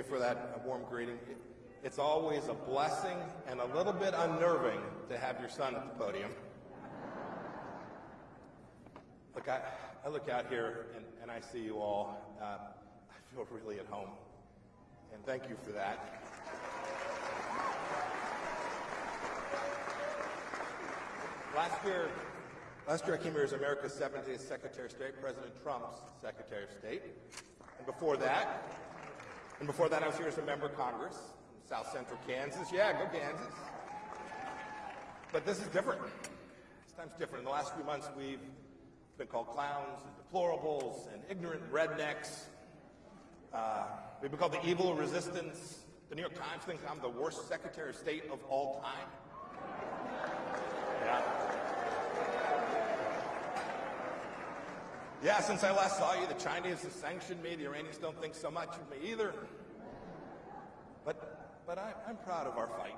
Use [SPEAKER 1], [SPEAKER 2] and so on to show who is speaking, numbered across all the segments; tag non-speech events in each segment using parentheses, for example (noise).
[SPEAKER 1] You for that warm greeting. It's always a blessing and a little bit unnerving to have your son at the podium. Look, I, I look out here and, and I see you all. Uh, I feel really at home. And thank you for that. Last year, last year I came here as America's 17th Secretary of State, President Trump's Secretary of State. And before that, and before that I was here as a member of Congress South Central Kansas. Yeah, go Kansas. But this is different. This time's different. In the last few months, we've been called clowns and deplorables and ignorant rednecks. Uh, we've been called the evil resistance. The New York Times thinks I'm the worst Secretary of State of all time. Yeah. Yeah, since I last saw you, the Chinese have sanctioned me. The Iranians don't think so much of me either. But, but I, I'm proud of our fight,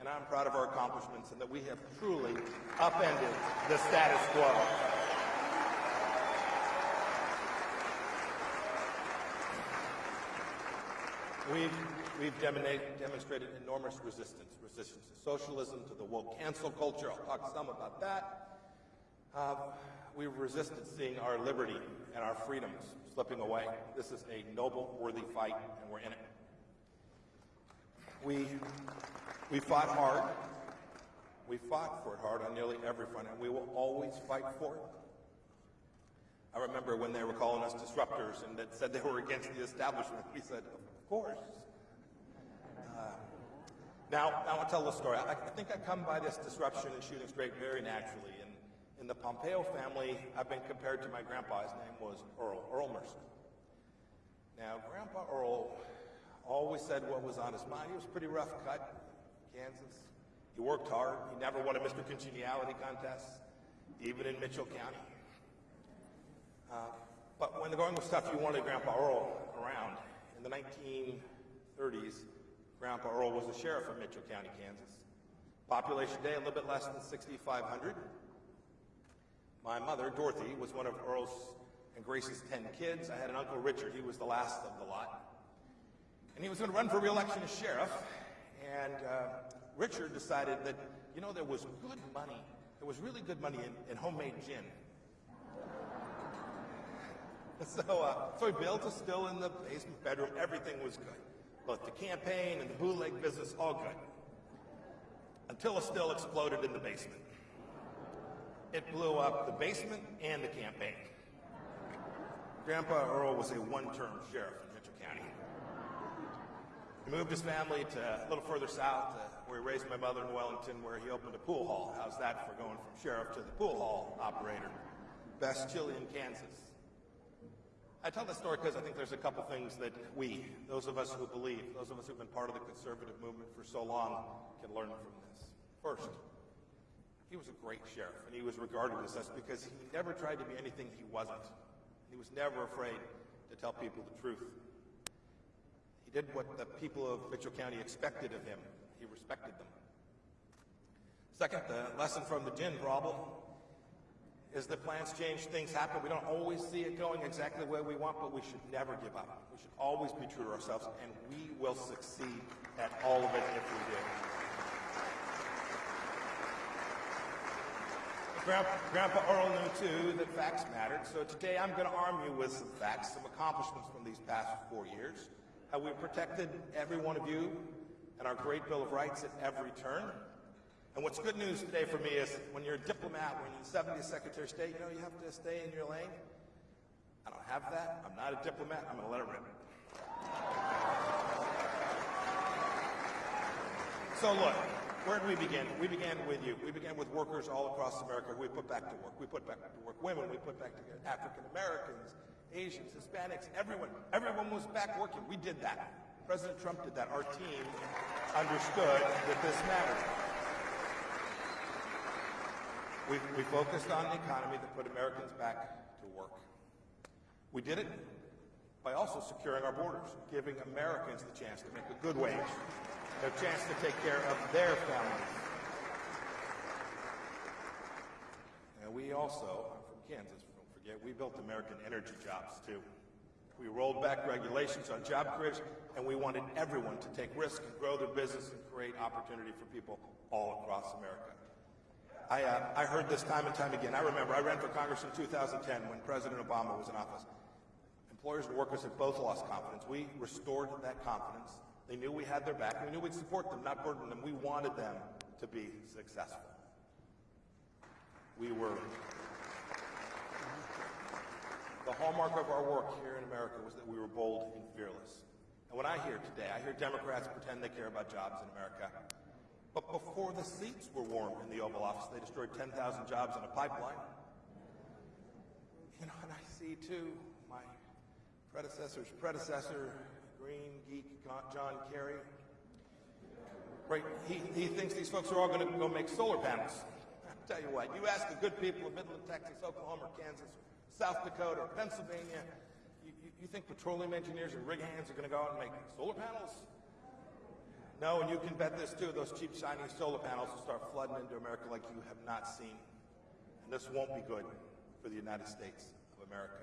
[SPEAKER 1] and I'm proud of our accomplishments, and that we have truly upended the status quo. We've, we've demonstrated enormous resistance, resistance to socialism, to the woke cancel culture. I'll talk some about that. Uh, we've resisted seeing our liberty and our freedoms slipping away. This is a noble, worthy fight, and we're in it. We, we fought hard. We fought for it hard on nearly every front, and we will always fight for it. I remember when they were calling us disruptors and that said they were against the establishment. We said, of course. Uh, now, I want to tell the story. I, I, think I come by this disruption and shooting straight very naturally. In the Pompeo family, I've been compared to my grandpa. His name was Earl, Earl Mercer. Now, Grandpa Earl always said what was on his mind. He was pretty rough cut, Kansas. He worked hard. He never won a Mr. Congeniality contest, even in Mitchell County. Uh, but when the going was tough, you wanted Grandpa Earl around. In the 1930s, Grandpa Earl was the sheriff of Mitchell County, Kansas. Population day, a little bit less than 6,500. My mother, Dorothy, was one of Earl's and Grace's 10 kids. I had an uncle, Richard. He was the last of the lot. And he was going to run for re-election as sheriff. And uh, Richard decided that, you know, there was good money. There was really good money in, in homemade gin. (laughs) So, uh, so he built a still in the basement bedroom. Everything was good. Both the campaign and the bootleg business, all good. Until a still exploded in the basement. It blew up the basement and the campaign. Grandpa Earl was a one-term sheriff in Mitchell County. He moved his family to a little further south, uh, where he raised my mother in Wellington, where he opened a pool hall. How's that for going from sheriff to the pool hall operator? Best chili in Kansas. I tell this story because I think there's a couple things that we, those of us who believe, those of us who've been part of the conservative movement for so long, can learn from this. First, he was a great sheriff, and he was regarded as such because he never tried to be anything he wasn't. He was never afraid to tell people the truth. He did what the people of Mitchell County expected of him. He respected them. Second, the lesson from the gin problem is that plans change, things happen. We don't always see it going exactly the way we want, but we should never give up. We should always be true to ourselves, and we will succeed at all of it if we do. Grandpa, Grandpa Earl knew, too, that facts mattered, so today I'm going to arm you with some facts, some accomplishments from these past four years, how we protected every one of you and our great Bill of Rights at every turn, and what's good news today for me is when you're a diplomat, when you're the 70th Secretary of State, you know, you have to stay in your lane. I don't have that. I'm not a diplomat. I'm going to let it rip. So look, where did we begin? We began with you. We began with workers all across America we put back to work. We put back to work women. We put back to African Americans, Asians, Hispanics, everyone. Everyone was back working. We did that. President Trump did that. Our team understood that this mattered. We, we focused on the economy that put Americans back to work. We did it by also securing our borders, giving Americans the chance to make a good wage, a chance to take care of their families. And we also, I'm from Kansas, don't forget, we built American energy jobs too. We rolled back regulations on job creation, and we wanted everyone to take risks and grow their business and create opportunity for people all across America. I, uh, I heard this time and time again. I remember I ran for Congress in 2010 when President Obama was in office. Employers and workers had both lost confidence. We restored that confidence. They knew we had their back. We knew we'd support them, not burden them. We wanted them to be successful. We were the hallmark of our work here in America was that we were bold and fearless. And what I hear today, I hear Democrats pretend they care about jobs in America. But before the seats were warm in the Oval Office, they destroyed 10,000 jobs in a pipeline. You know, and I see too my predecessor's predecessor, green geek John Kerry. Right, he, he thinks these folks are all going to go make solar panels. I'll (laughs) tell you what, you ask the good people of Midland, Texas, Oklahoma, Kansas, South Dakota or Pennsylvania, you, you, you think petroleum engineers and rig hands are going to go out and make solar panels? No, and you can bet this too. Those cheap, shiny solar panels will start flooding into America like you have not seen. And this won't be good for the United States of America.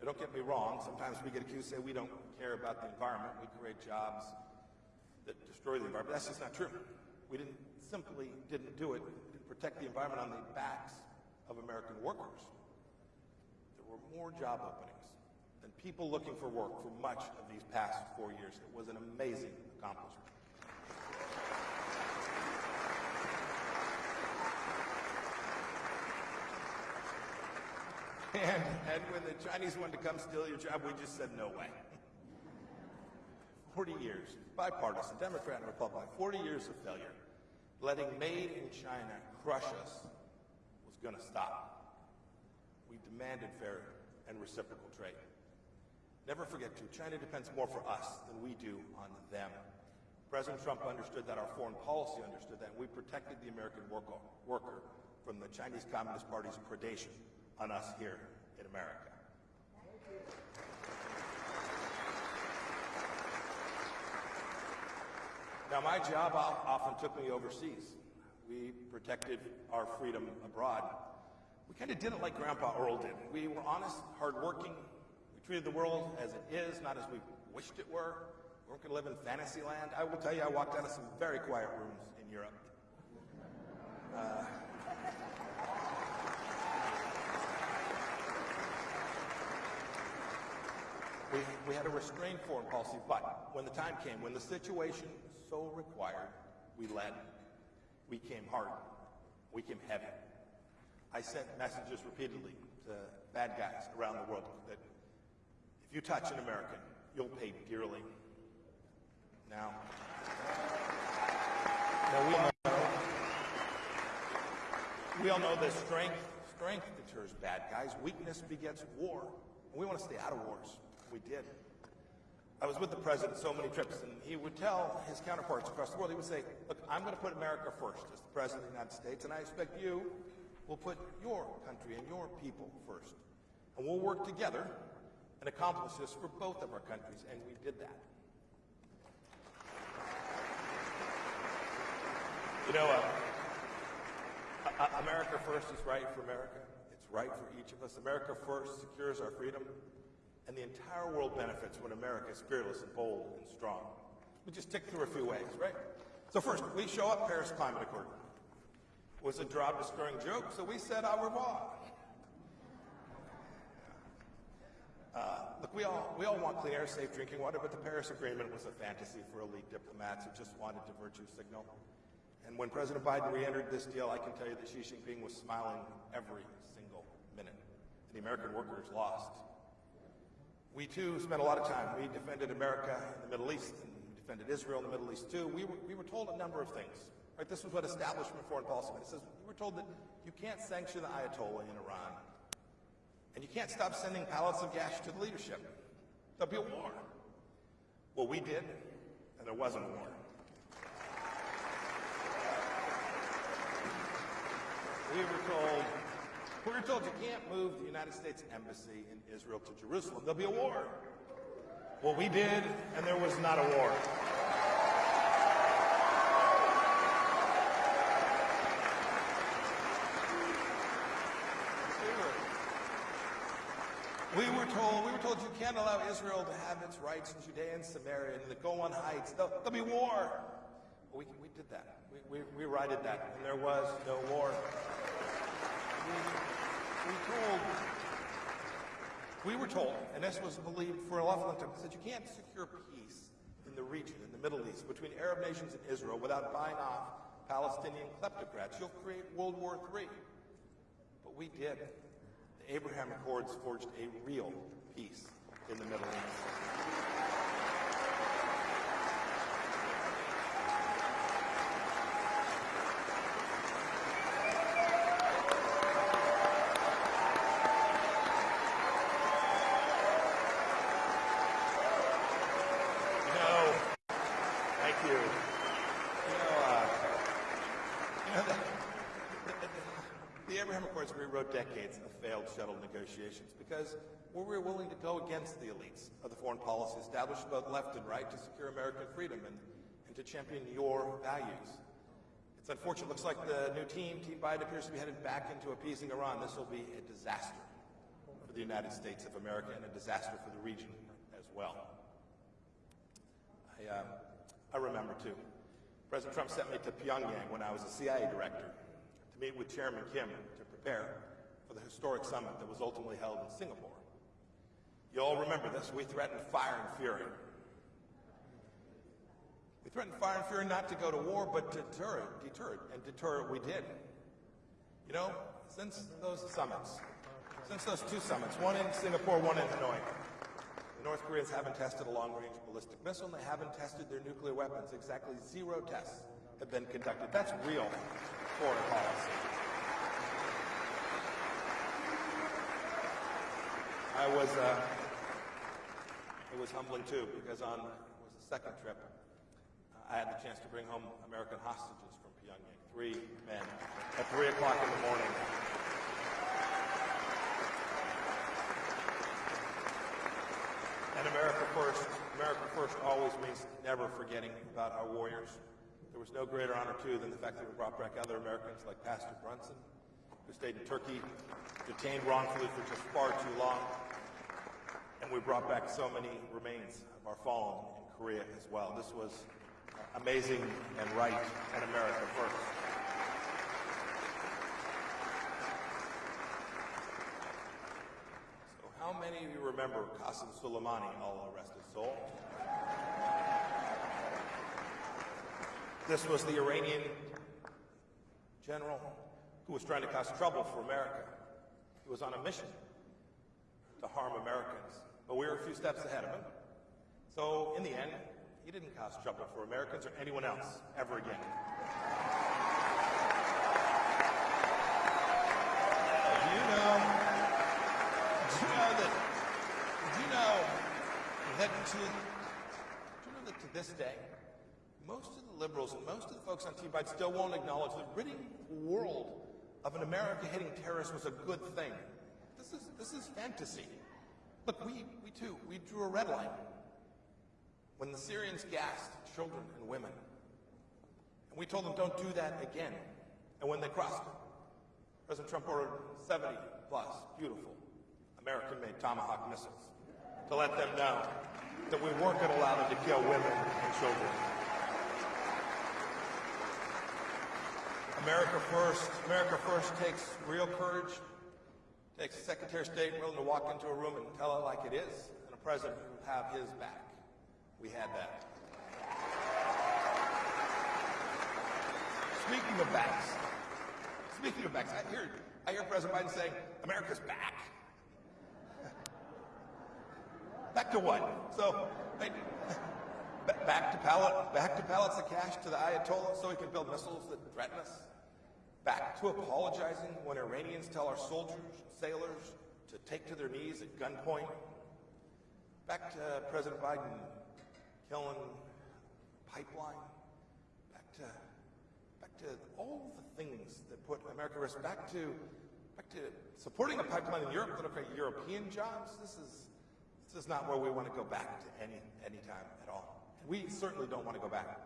[SPEAKER 1] Now, don't get me wrong. Sometimes we get accused, say we don't care about the environment. We create jobs that destroy the environment. That's just not true. We didn't simply didn't do it. to protect the environment on the backs of American workers There were more job openings than people looking for work for much of these past four years. It was an amazing accomplishment. And, and when the Chinese wanted to come steal your job, we just said no way. 40 years, bipartisan, Democrat and Republican, 40 years of failure. Letting made in China crush us was going to stop we demanded fair and reciprocal trade. Never forget, too, China depends more for us than we do on them. President Trump understood that, our foreign policy understood that, and we protected the American worker, worker from the Chinese Communist Party's predation on us here in America. Now, my job often took me overseas. We protected our freedom abroad we kind of did it like Grandpa Earl did. We were honest, hardworking. We treated the world as it is, not as we wished it were. We weren't going to live in fantasy land. I will tell you, I walked out of some very quiet rooms in Europe. Uh, we, we had a restrained foreign policy, but when the time came, when the situation so required, we led. We came hard. We came heavy. I sent messages repeatedly to bad guys around the world that if you touch an American, you'll pay dearly. Now, now we, know, we all know that strength, strength deters bad guys. Weakness begets war. And we want to stay out of wars. We did. I was with the president so many trips, and he would tell his counterparts across the world, he would say, look, I'm going to put America first as the president of the United States, and I expect you will put your country and your people first. And we'll work together and accomplish this for both of our countries, and we did that. You know, uh, America first is right for America. It's right for each of us. America first secures our freedom, and the entire world benefits when America is fearless and bold and strong. We just tick through a few ways, right? So first, we show up Paris Climate Accord It was a job destroying joke, so we said au revoir. Uh, look, we all, we all want clean air, safe drinking water, but the Paris Agreement was a fantasy for elite diplomats who just wanted to virtue signal. And when President Biden re-entered this deal, I can tell you that Xi Jinping was smiling every single minute. And the American workers lost. We too spent a lot of time. We defended America in the Middle East and we defended Israel in the Middle East too. We were, we were told a number of things. Right? This was what establishment foreign policy meant. It says we were told that you can't sanction the Ayatollah in Iran. And you can't stop sending pallets of gas to the leadership. There'll be a war. Well, we did, and there wasn't a war. We were told were told you can't move the United States Embassy in Israel to Jerusalem. There'll be a war. Well, we did, and there was not a war. We were told, we were told you can't allow Israel to have its rights in Judea and Samaria and the Golan Heights. There'll, there'll be war. We, we did that. We, we, we righted that, and there was no war. We, told, we were told, and this was believed for a long time, that you can't secure peace in the region, in the Middle East, between Arab nations and Israel without buying off Palestinian kleptocrats. You'll create World War III. But we did. The Abraham Accords forged a real peace in the Middle East. No. Thank you. You know, uh, you know the, Accords rewrote decades of failed shuttle negotiations because we were willing to go against the elites of the foreign policy established both left and right to secure American freedom and, and to champion your values. It's unfortunate. It Looks like the new team, Team Biden, appears to be headed back into appeasing Iran. This will be a disaster for the United States of America and a disaster for the region as well. I, uh, I remember too. President Trump sent me to Pyongyang when I was a CIA director to meet with Chairman Kim to prepare for the historic summit that was ultimately held in Singapore. You all remember this. We threatened fire and fury. We threatened fire and fury not to go to war, but to deter it, deter it, and deter it we did. You know, since those summits, since those two summits, one in Singapore, one in Hanoi, the North Koreans haven't tested a long-range ballistic missile, and they haven't tested their nuclear weapons. Exactly zero tests have been conducted. That's real foreign policy. I was, uh, it was humbling too, because on it was the second trip, I had the chance to bring home American hostages from Pyongyang, three men, at three o'clock in the morning. And America First, America First always means never forgetting about our warriors. There was no greater honor, too, than the fact that we brought back other Americans like Pastor Brunson, who stayed in Turkey, detained wrongfully for just far too long. And we brought back so many remains of our fallen in Korea as well. This was amazing and right and America first. So how many of you remember Qasem Soleimani, Allah rest his soul? This was the Iranian general who was trying to cause trouble for America. He was on a mission to harm Americans, but we were a few steps ahead of him. So in the end, he didn't cause trouble for Americans or anyone else ever again. Do you know? Do you know that? Do you know that to? Do you know that to this day, most of the liberals and most of the folks on Team Biden still won't acknowledge that ridding the world of an America-hating terrorist was a good thing. This is this is fantasy. Look, we we too we drew a red line when the Syrians gassed children and women, and we told them don't do that again. And when they crossed President Trump ordered 70 plus beautiful American-made Tomahawk missiles to let them know that we weren't going to allow them to kill women and children. America first. America first takes real courage, takes a Secretary of State willing to walk into a room and tell it like it is, and a president who have his back. We had that. Speaking of backs, speaking of backs, I hear, I hear President Biden saying, America's back. Back to what? So, back to pallet, back to pallets of cash to the Ayatollah so he can build missiles that threaten us. Back to apologizing when Iranians tell our soldiers, and sailors to take to their knees at gunpoint. Back to President Biden killing pipeline. Back to, back to all the things that put America at risk. Back to, back to supporting a pipeline in Europe that'll create European jobs. This is, this is not where we want to go back to any, any time at all. We certainly don't want to go back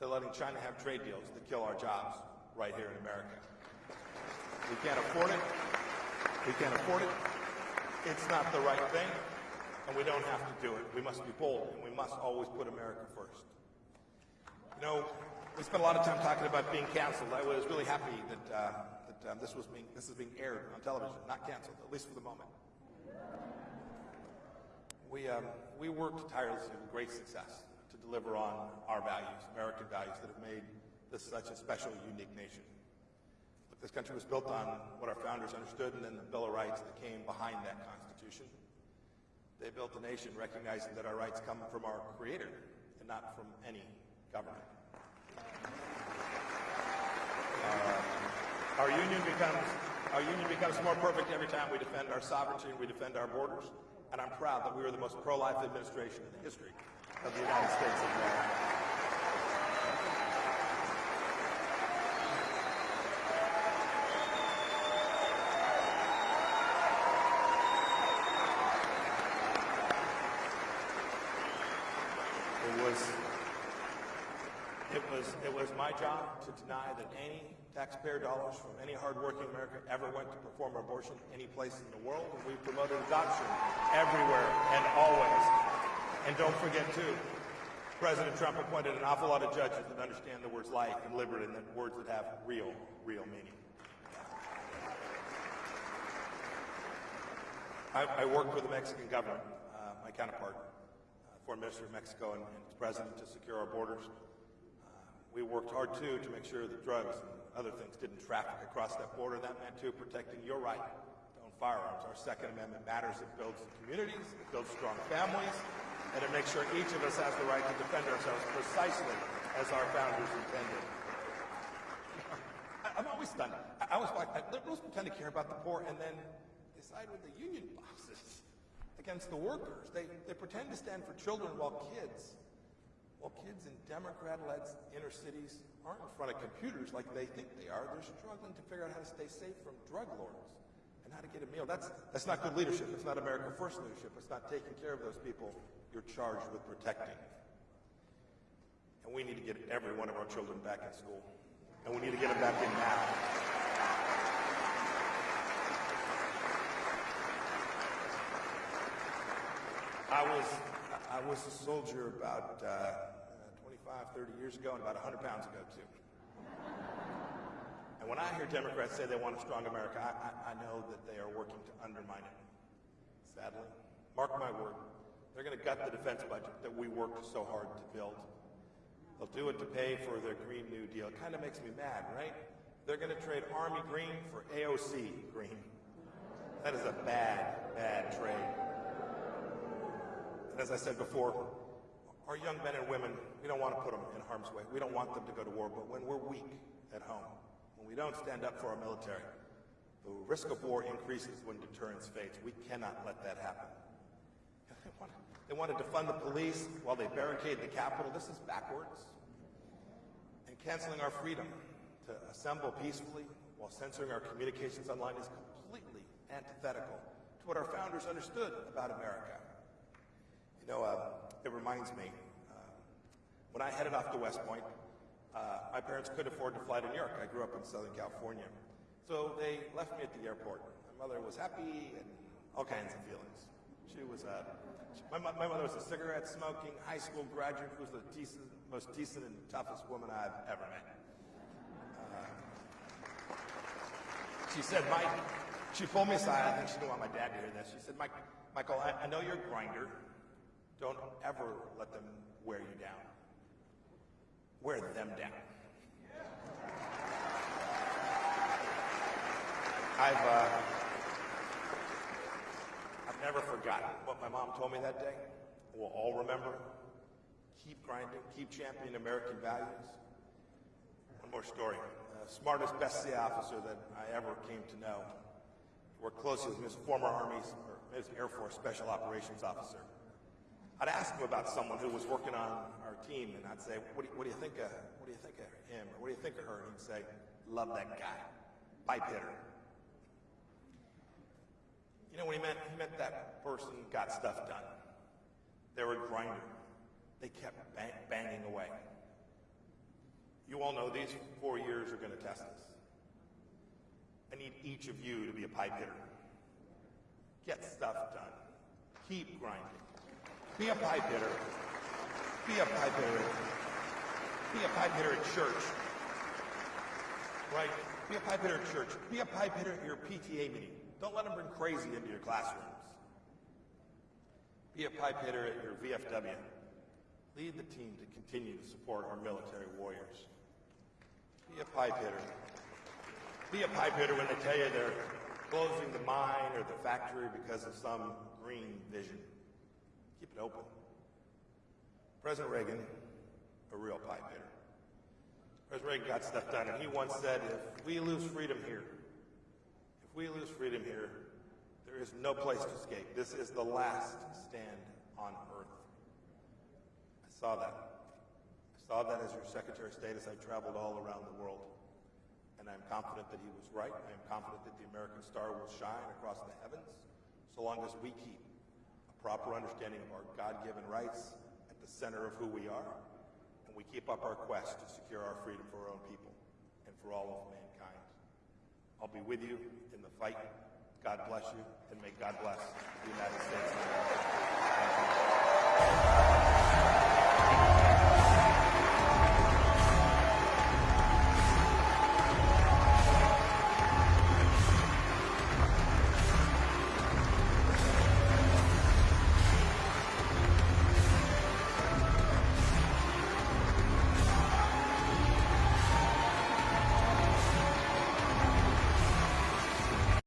[SPEAKER 1] to letting China have trade deals that kill our jobs right here in America. We can't afford it. We can't afford it. It's not the right thing, and we don't have to do it. We must be bold, and we must always put America first. You know, we spent a lot of time talking about being canceled. I was really happy that, uh, that uh, this was being this is being aired on television, not canceled, at least for the moment. We um, we worked tirelessly with great success to deliver on our values, American values that have made this is such a special, unique nation. Look, this country was built on what our founders understood, and then the Bill of Rights that came behind that Constitution. They built a nation recognizing that our rights come from our Creator and not from any government. Uh, our union becomes our union becomes more perfect every time we defend our sovereignty and we defend our borders. And I'm proud that we were the most pro-life administration in the history of the United States of America. It was my job to deny that any taxpayer dollars from any hardworking American ever went to perform abortion any place in the world, and we promoted adoption everywhere and always. And don't forget, too, President Trump appointed an awful lot of judges that understand the words life and liberty and the words that have real, real meaning. I, I worked with the Mexican government, uh, my counterpart, uh, foreign minister of Mexico and, and president to secure our borders. We worked hard, too, to make sure that drugs and other things didn't traffic across that border. That meant, too, protecting your right to own firearms. Our Second Amendment matters. It builds communities, it builds strong families, and it makes sure each of us has the right to defend ourselves precisely as our founders intended. I'm always stunned. I was like, liberals pretend to care about the poor and then they side with the union bosses (laughs) against the workers. They, they pretend to stand for children while kids well, kids in Democrat-led inner cities aren't in front of computers like they think they are. They're struggling to figure out how to stay safe from drug lords and how to get a meal. That's, that's not good leadership. It's not America First leadership. It's not taking care of those people you're charged with protecting. And we need to get every one of our children back in school. And we need to get them back in now. I was I was a soldier about uh, 25, 30 years ago and about 100 pounds ago, too. And when I hear Democrats say they want a strong America, I, I, I know that they are working to undermine it. Sadly, mark my word, they're going to gut the defense budget that we worked so hard to build. They'll do it to pay for their Green New Deal. It kind of makes me mad, right? They're going to trade Army green for AOC green. That is a bad, bad trade. As I said before, our young men and women, we don't want to put them in harm's way. We don't want them to go to war, but when we're weak at home, when we don't stand up for our military, the risk of war increases when deterrence fades. We cannot let that happen. (laughs) They, want, they wanted to fund the police while they barricade the Capitol. This is backwards. And canceling our freedom to assemble peacefully while censoring our communications online is completely antithetical to what our founders understood about America. Know, uh, it reminds me, uh, when I headed off to West Point, uh, my parents couldn't afford to fly to New York. I grew up in Southern California. So they left me at the airport. My mother was happy and all kinds of feelings. She was, uh, she, my, my, mother was a cigarette smoking high school graduate who was the decent, most decent and toughest woman I've ever met. Uh, she said, Mike, she pulled me aside. I think she didn't want my dad to hear this. She said, Mike, Michael, I, I know you're a grinder. Don't ever let them wear you down. Wear them down. I've, uh, I've never forgotten what my mom told me that day. We'll all remember. Keep grinding, keep championing American values. One more story. The smartest, best CIA officer that I ever came to know. Worked closely with his former Army or his Air Force Special Operations officer. I'd ask him about someone who was working on our team, and I'd say, what do, you, what do you think of, what do you think of him, or what do you think of her? And he'd say, love that guy, pipe hitter. You know what he meant? He meant that person got stuff done. They were a grinder. They kept bang, banging away. You all know these four years are going to test us. I need each of you to be a pipe hitter. Get stuff done. Keep grinding. Be a pipe hitter. Be a pipe hitter. Be a pipe hitter at church. Right? Be a pipe hitter at church. Be a pipe hitter at your PTA meeting. Don't let them bring crazy into your classrooms. Be a pipe hitter at your VFW. Lead the team to continue to support our military warriors. Be a pipe hitter. Be a pipe hitter when they tell you they're closing the mine or the factory because of some green vision. Keep it open. President Reagan, a real pipe hitter. President Reagan got stuff done, and he once said, if we lose freedom here, if we lose freedom here, there is no place to escape. This is the last stand on earth. I saw that. I saw that as your Secretary of State as I traveled all around the world. And I'm confident that he was right. I am confident that the American star will shine across the heavens so long as we keep proper understanding of our God-given rights at the center of who we are, and we keep up our quest to secure our freedom for our own people and for all of mankind. I'll be with you in the fight. God bless you, and may God bless the United States